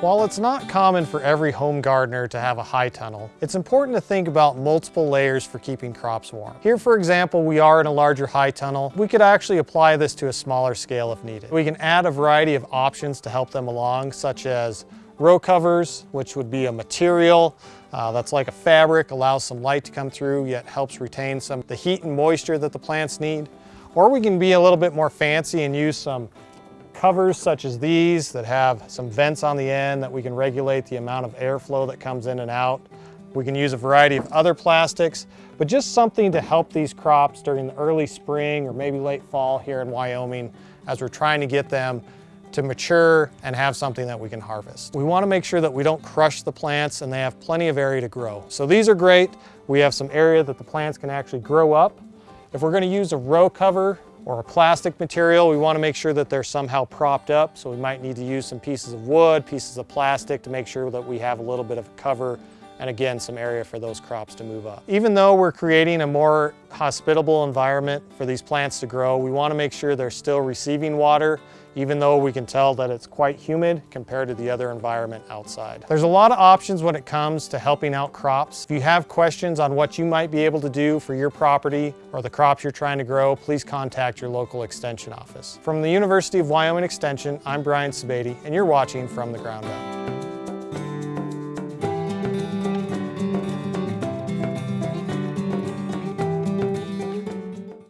While it's not common for every home gardener to have a high tunnel, it's important to think about multiple layers for keeping crops warm. Here, for example, we are in a larger high tunnel. We could actually apply this to a smaller scale if needed. We can add a variety of options to help them along, such as row covers, which would be a material uh, that's like a fabric, allows some light to come through, yet helps retain some of the heat and moisture that the plants need. Or we can be a little bit more fancy and use some covers such as these that have some vents on the end that we can regulate the amount of airflow that comes in and out. We can use a variety of other plastics, but just something to help these crops during the early spring or maybe late fall here in Wyoming as we're trying to get them to mature and have something that we can harvest. We wanna make sure that we don't crush the plants and they have plenty of area to grow. So these are great. We have some area that the plants can actually grow up. If we're gonna use a row cover or a plastic material, we wanna make sure that they're somehow propped up. So we might need to use some pieces of wood, pieces of plastic to make sure that we have a little bit of cover and again, some area for those crops to move up. Even though we're creating a more hospitable environment for these plants to grow, we wanna make sure they're still receiving water even though we can tell that it's quite humid compared to the other environment outside. There's a lot of options when it comes to helping out crops. If you have questions on what you might be able to do for your property or the crops you're trying to grow, please contact your local extension office. From the University of Wyoming Extension, I'm Brian Sebade, and you're watching From the Ground Up.